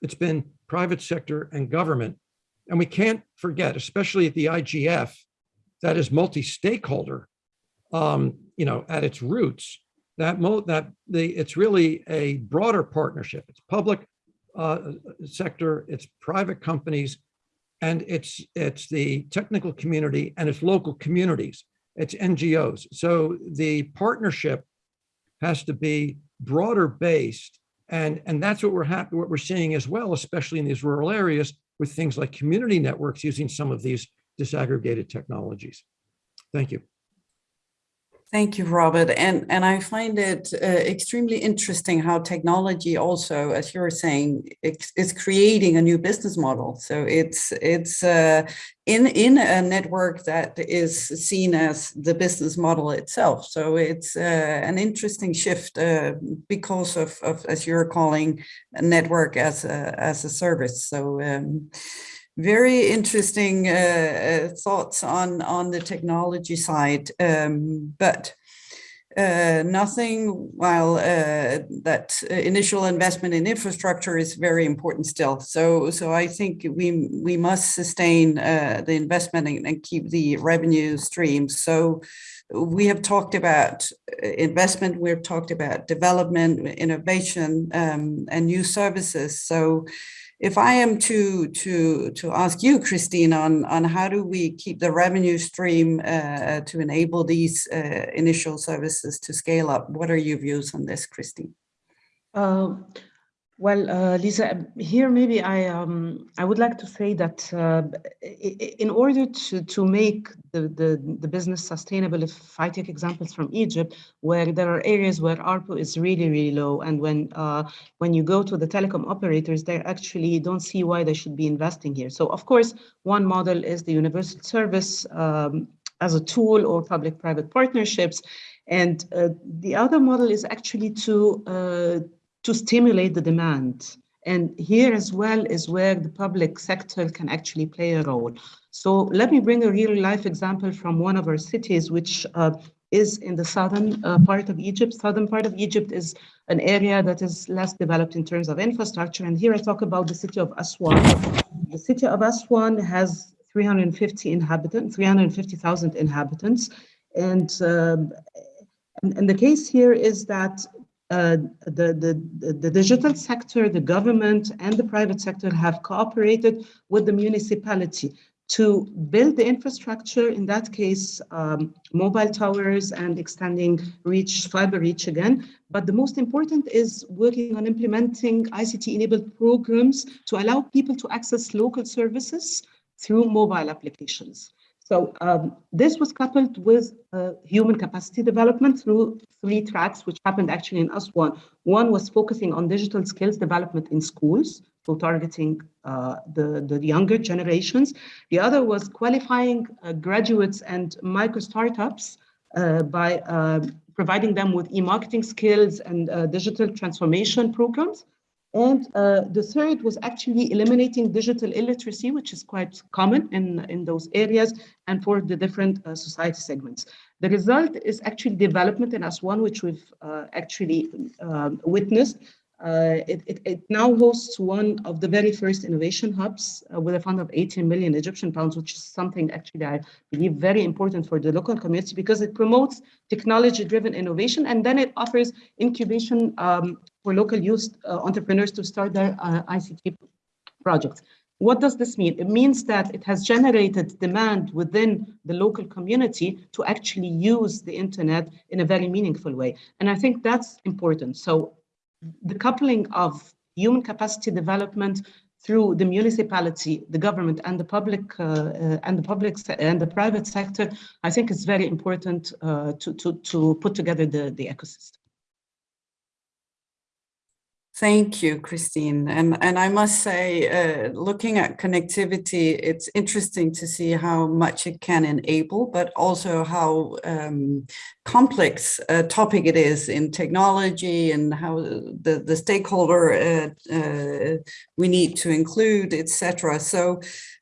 Speaker 9: it's been private sector and government. And we can't forget, especially at the IGF, that is multi-stakeholder um, you know, at its roots, that mo that the it's really a broader partnership. It's public uh, sector, it's private companies, and it's it's the technical community and it's local communities, it's NGOs. So the partnership has to be broader based, and and that's what we're happy what we're seeing as well, especially in these rural areas with things like community networks using some of these disaggregated technologies. Thank you.
Speaker 3: Thank you, Robert. And, and I find it uh, extremely interesting how technology also, as you were saying, is creating a new business model. So it's it's uh, in, in a network that is seen as the business model itself. So it's uh, an interesting shift uh, because of, of, as you're calling, a network as a, as a service. So um, very interesting uh, uh, thoughts on on the technology side, um, but uh, nothing while uh, that initial investment in infrastructure is very important still. So, so I think we we must sustain uh, the investment and, and, keep the revenue streams. So, we have talked about uh, investment. We've talked about development, innovation, um, and new services. So if I am to to to ask you, Christine, on on how do we keep the revenue stream uh, to enable these uh, initial services to scale up, what are your views on this, Christine?
Speaker 7: Uh, well, uh, Lisa, here maybe I um, I would like to say that uh, in order to to make the, the the business sustainable, if I take examples from Egypt, where there are areas where ARPU is really really low, and when uh, when you go to the telecom operators, they actually don't see why they should be investing here. So of course, one model is the universal service um, as a tool or public-private partnerships, and uh, the other model is actually to uh, to stimulate the demand. And here as well is where the public sector can actually play a role. So let me bring a real life example from one of our cities, which uh, is in the southern uh, part of Egypt. Southern part of Egypt is an area that is less developed in terms of infrastructure. And here I talk about the city of Aswan. The city of Aswan has 350 inhabitants, 350,000 inhabitants. And, um, and, and the case here is that uh, the, the, the digital sector, the government and the private sector have cooperated with the municipality to build the infrastructure, in that case, um, mobile towers and extending reach, fiber reach again. But the most important is working on implementing ICT-enabled programs to allow people to access local services through mobile applications. So um, this was coupled with uh, human capacity development through three tracks, which happened actually in Aswan. One was focusing on digital skills development in schools, so targeting uh, the, the younger generations. The other was qualifying uh, graduates and micro startups uh, by um, providing them with e-marketing skills and uh, digital transformation programs. And uh, the third was actually eliminating digital illiteracy, which is quite common in, in those areas and for the different uh, society segments. The result is actually development in Aswan, which we've uh, actually um, witnessed. Uh, it, it, it, now hosts one of the very first innovation hubs uh, with a fund of 18 million Egyptian pounds, which is something actually I believe very important for the local community because it promotes technology-driven innovation and then it offers incubation um, for local youth uh, entrepreneurs to start their uh, ICT projects. What does this mean? It means that it has generated demand within the local community to actually use the internet in a very meaningful way. And I think that's important. So the coupling of human capacity development through the municipality, the government, and the public uh, uh, and the public and the private sector, I think is very important uh, to to to put together the the ecosystem.
Speaker 3: Thank you, Christine. And, and I must say, uh, looking at connectivity, it's interesting to see how much it can enable, but also how um, complex a topic it is in technology and how the, the stakeholder uh, uh, we need to include, etc. So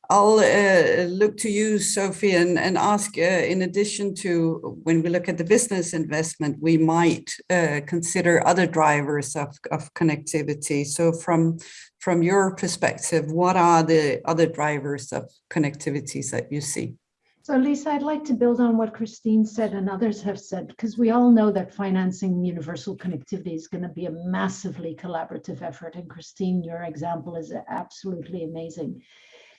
Speaker 3: I'll uh, look to you, Sophie, and, and ask, uh, in addition to when we look at the business investment, we might uh, consider other drivers of, of connectivity. So from, from your perspective, what are the other drivers of connectivities that you see?
Speaker 5: So Lisa, I'd like to build on what Christine said and others have said, because we all know that financing universal connectivity is going to be a massively collaborative effort. And Christine, your example is absolutely amazing.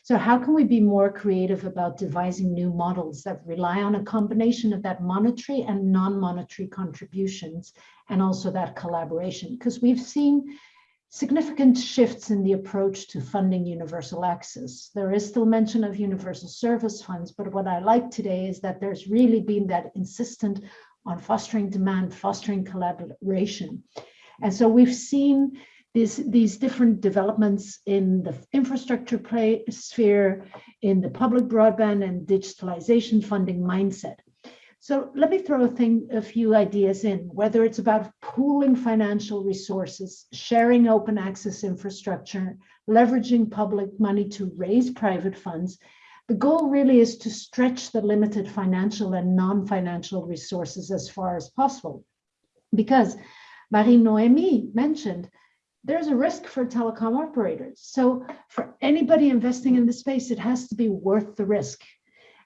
Speaker 5: So how can we be more creative about devising new models that rely on a combination of that monetary and non-monetary contributions and also that collaboration? Because we've seen significant shifts in the approach to funding universal access. There is still mention of universal service funds, but what I like today is that there's really been that insistent on fostering demand, fostering collaboration. And so we've seen these, these different developments in the infrastructure play, sphere, in the public broadband and digitalization funding mindset. So let me throw a, thing, a few ideas in, whether it's about pooling financial resources, sharing open access infrastructure, leveraging public money to raise private funds. The goal really is to stretch the limited financial and non-financial resources as far as possible. Because Marie-Noémie mentioned there's a risk for telecom operators. So for anybody investing in the space, it has to be worth the risk.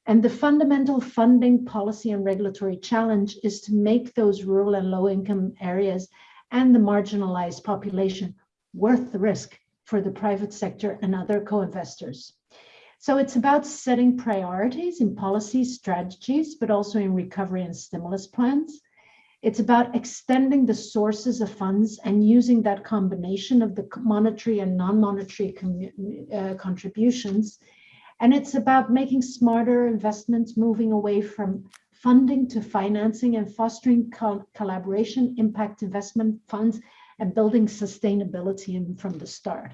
Speaker 5: And the fundamental funding policy and regulatory challenge is to make those rural and low income areas and the marginalized population worth the risk for the private sector and other co-investors. So it's about setting priorities in policy strategies, but also in recovery and stimulus plans. It's about extending the sources of funds and using that combination of the monetary and non-monetary uh, contributions. And it's about making smarter investments, moving away from funding to financing and fostering co collaboration, impact investment funds, and building sustainability in, from the start.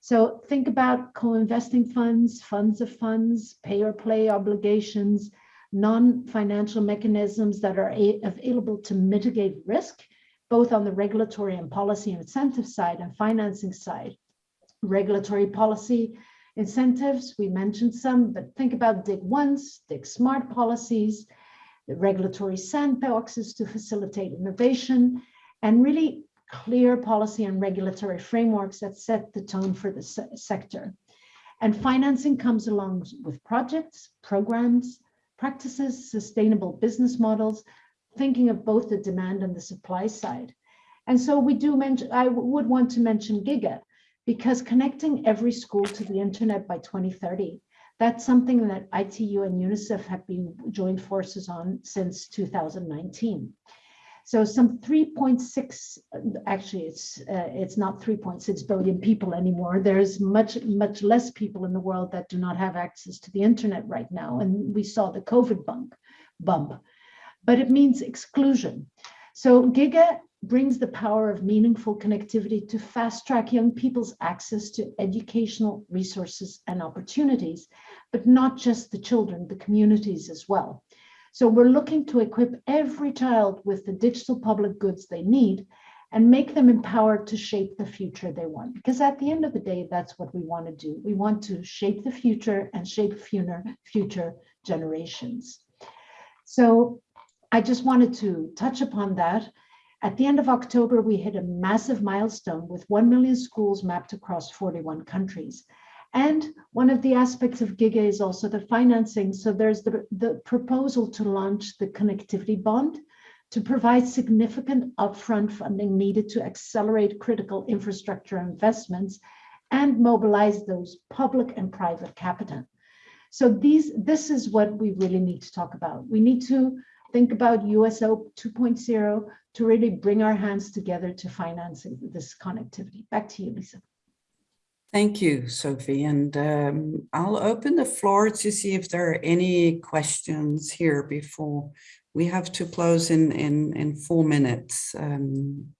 Speaker 5: So think about co-investing funds, funds of funds, pay or play obligations, non-financial mechanisms that are available to mitigate risk, both on the regulatory and policy incentive side and financing side. Regulatory policy incentives, we mentioned some, but think about dig once, dig smart policies, the regulatory sandboxes to facilitate innovation, and really clear policy and regulatory frameworks that set the tone for the se sector. And financing comes along with projects, programs, practices, sustainable business models, thinking of both the demand and the supply side. And so we do mention, I would want to mention Giga because connecting every school to the internet by 2030, that's something that ITU and UNICEF have been joined forces on since 2019. So some 3.6, actually it's uh, it's not 3.6 billion people anymore. There's much, much less people in the world that do not have access to the internet right now. And we saw the COVID bump, bump. but it means exclusion. So Giga brings the power of meaningful connectivity to fast track young people's access to educational resources and opportunities, but not just the children, the communities as well. So we're looking to equip every child with the digital public goods they need and make them empowered to shape the future they want. Because at the end of the day, that's what we want to do. We want to shape the future and shape future, generations. So I just wanted to touch upon that. At the end of October, we hit a massive milestone with 1 million schools mapped across 41 countries. And one of the aspects of GIGA is also the financing. So there's the, the proposal to launch the connectivity bond to provide significant upfront funding needed to accelerate critical infrastructure investments and mobilize those public and private capital. So these, this is what we really need to talk about. We need to think about USO 2.0 to really bring our hands together to financing this connectivity. Back to you, Lisa.
Speaker 3: Thank you, Sophie. And um, I'll open the floor to see if there are any questions here before we have to close in, in, in four minutes. Um,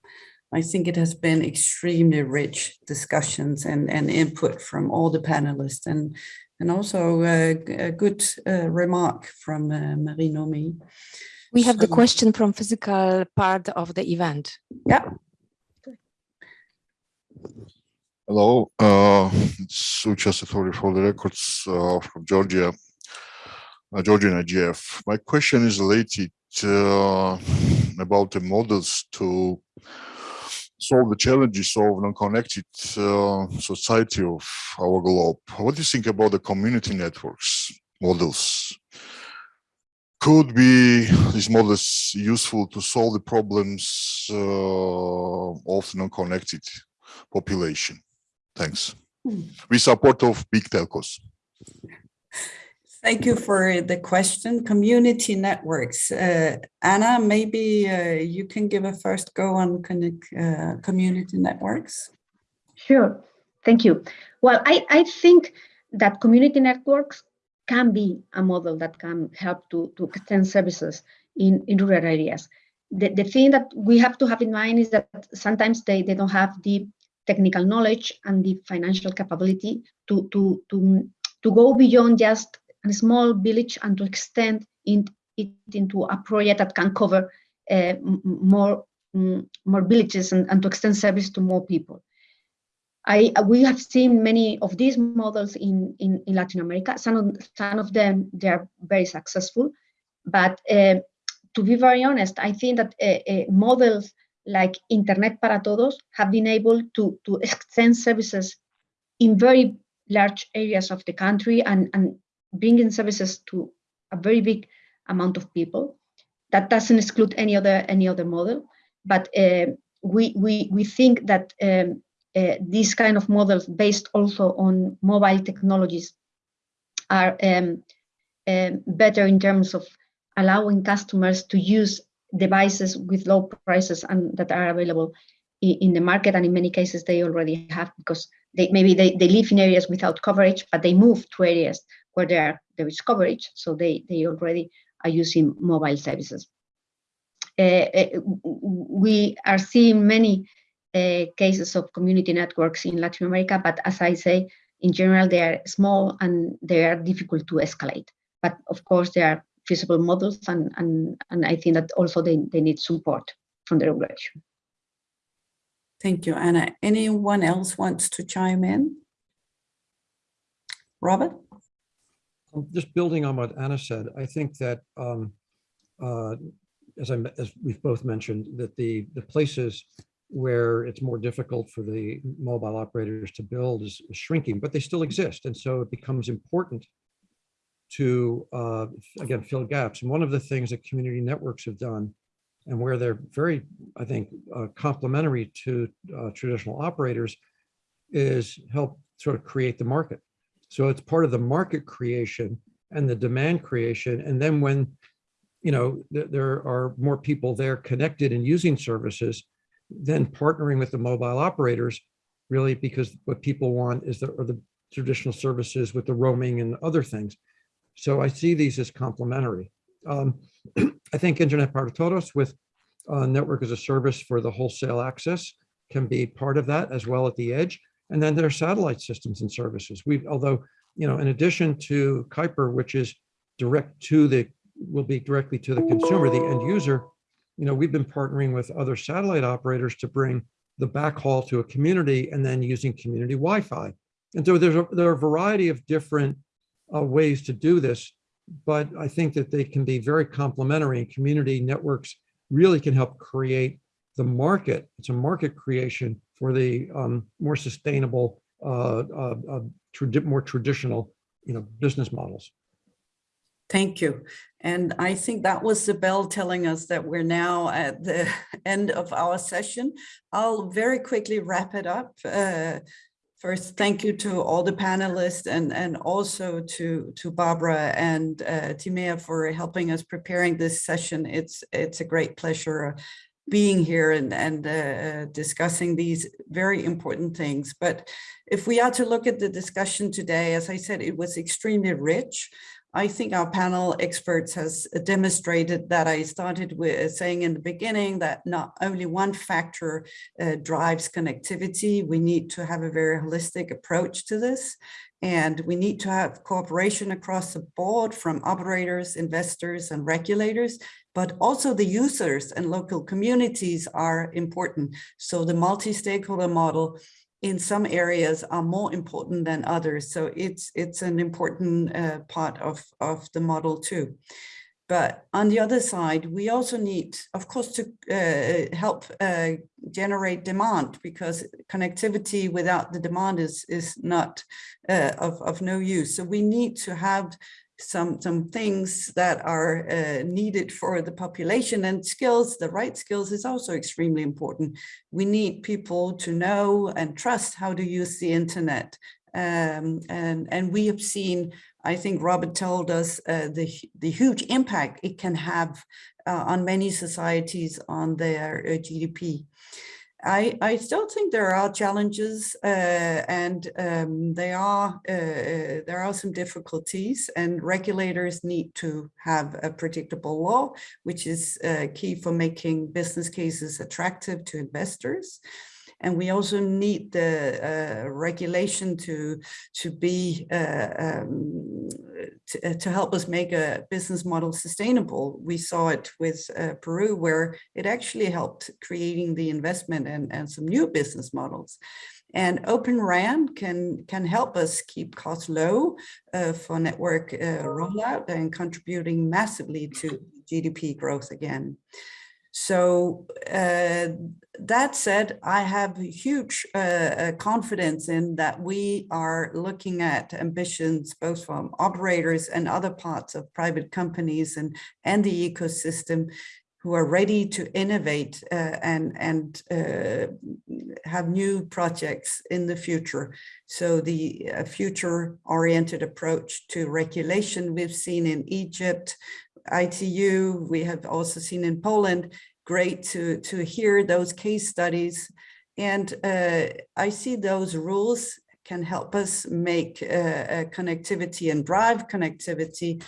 Speaker 3: I think it has been extremely rich discussions and, and input from all the panelists and, and also uh, a good uh, remark from uh, Marie-Noémie.
Speaker 6: We have the question from physical part of the event.
Speaker 3: Yeah,
Speaker 11: Hello, uh, it's Ucha Seturi for the records uh, from Georgia, uh, Georgian IGF. My question is related uh, about the models to solve the challenges of non-connected uh, society of our globe. What do you think about the community networks models? Could be these models useful to solve the problems uh, of non-connected population? Thanks. We support of big telcos.
Speaker 3: thank you for the question. Community networks. Uh, Anna, maybe uh, you can give a first go on connect, uh, community networks.
Speaker 4: Sure, thank you. Well, I, I think that community networks can be a model that can help to, to extend services in, in rural areas. The, the thing that we have to have in mind is that sometimes they, they don't have the technical knowledge and the financial capability to, to, to, to go beyond just a small village and to extend it into a project that can cover uh, more, more villages and, and to extend service to more people. I, we have seen many of these models in, in, in Latin America. Some of, some of them, they are very successful. But uh, to be very honest, I think that uh, uh, models like Internet para Todos have been able to, to extend services in very large areas of the country and, and bringing services to a very big amount of people. That doesn't exclude any other any other model, but uh, we, we, we think that um, uh, these kind of models based also on mobile technologies are um, um, better in terms of allowing customers to use devices with low prices and that are available in, the market and in many cases they already have because they maybe they, they live in areas without coverage but they move to areas where there there is coverage so they they already are using mobile services uh, uh, we are seeing many uh, cases of community networks in Latin America, but as I say, in general, they are small and they are difficult to escalate. But of course, there are feasible models, and, and, and I think that also they, they need support from the regulation.
Speaker 3: Thank you, Anna. Anyone else wants to chime in? Robert?
Speaker 9: Um, Just building on what Anna said, I think that, um, uh, as I, as we've both mentioned, that the, the places where it's more difficult for the mobile operators to build is is shrinking, but they still exist. And so it becomes important to, uh, again, fill gaps. And one of the things that community networks have done and where they're very, I think, uh, complementary to uh, traditional operators is help sort of create the market. So it's part of the market creation and the demand creation. And then when, you know, th- there are more people there connected and using services, then partnering with the mobile operators, really because what people want is the, the traditional services with the roaming and other things. So I see these as complementary. Um, *clears throat* I think Internet para todos with uh, network as a service for the wholesale access can be part of that as well at the edge. And then there are satellite systems and services. We've, although, you know, in addition to Kuiper, which is direct to the, will be directly to the consumer, the end user, you know, we've been partnering with other satellite operators to bring the backhaul to a community and then using community Wi-Fi. And so there's a, there are a variety of different uh, ways to do this, but I think that they can be very complementary and community networks really can help create the market. It's a market creation for the um, more sustainable, uh, uh, uh, more traditional, you know, business models.
Speaker 3: Thank you. And I think that was the bell telling us that we're now at the *laughs* end of our session. I'll very quickly wrap it up. Uh, First, thank you to all the panelists and, and also to, to Barbara and uh, Timea for helping us preparing this session. It's, it's a great pleasure uh, being here and, and uh, discussing these very important things. But if we are to look at the discussion today, as I said, it was extremely rich. I think our panel experts has demonstrated that I started with saying in the beginning that not only one factor uh, drives connectivity, we need to have a very holistic approach to this. And we need to have cooperation across the board from operators, investors, and regulators, but also the users and local communities are important. So the multi-stakeholder model in some areas are more important than others. So it's it's an important uh, part of, of the model too. But on the other side, we also need, of course, to uh, help uh, generate demand because connectivity without the demand is, is not uh, of, of no use. So we need to have some some things that are uh, needed for the population and skills the right skills is also extremely important. We need people to know and trust how to use the internet. Um, and and we have seen i think robert told us uh, the the huge impact it can have uh, on many societies on their uh, gdp I, I still think there are challenges uh, and um, they are uh, there are some difficulties and regulators need to have a predictable law, which is uh, key for making business cases attractive to investors. And we also need the uh, regulation to, to be, uh, um, to, uh, to, help us make a business model sustainable. We saw it with uh, Peru, where it actually helped creating the investment and, and some new business models. And Open RAN can, can help us keep costs low uh, for network uh, rollout and contributing massively to GDP growth again. So uh, that said, I have huge uh, uh, confidence in that we are looking at ambitions both from operators and other parts of private companies and, and the ecosystem who are ready to innovate uh, and, and uh, have new projects in the future. So the uh, future-oriented approach to regulation we've seen in Egypt, ITU, we have also seen in Poland, great to, to hear those case studies. And uh, I see those rules can help us make uh, uh, connectivity and drive connectivity.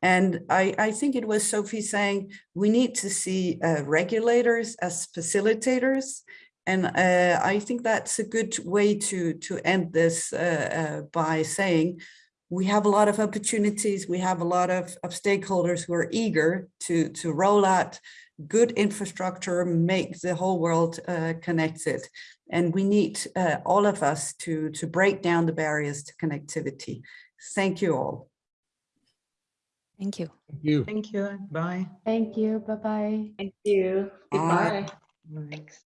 Speaker 3: And I, I think it was Sophie saying, we need to see uh, regulators as facilitators. And uh, I think that's a good way to, to end this uh, by saying, we have a lot of opportunities. We have a lot of, of stakeholders who are eager to, to roll out good infrastructure, make the whole world uh, connected. And we need uh, all of us to, to break down the barriers to connectivity. Thank you all.
Speaker 6: Thank you.
Speaker 9: Thank you.
Speaker 7: Thank you. Bye.
Speaker 5: Thank you. Bye-bye.
Speaker 12: Thank you. Goodbye.
Speaker 7: Thanks.